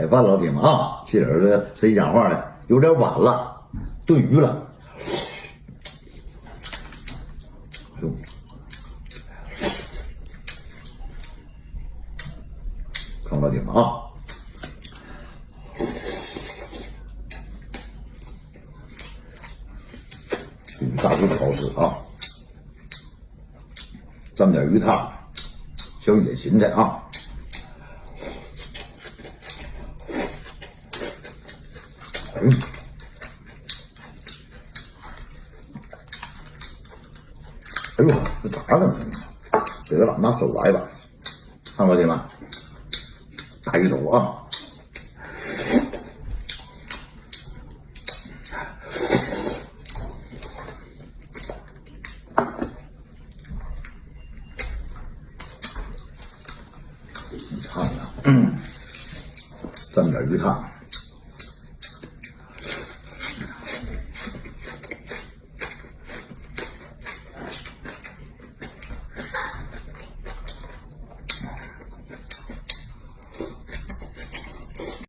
哎，饭老铁们啊，这人这谁讲话呢？有点晚了，炖鱼了。看老铁们啊，这鱼大肚好吃啊，蘸点鱼汤，小野芹菜啊。嗯，哎呦，这咋了？给他拿手来吧，看老铁们，大鱼头啊！你看看，嗯，蘸点鱼汤。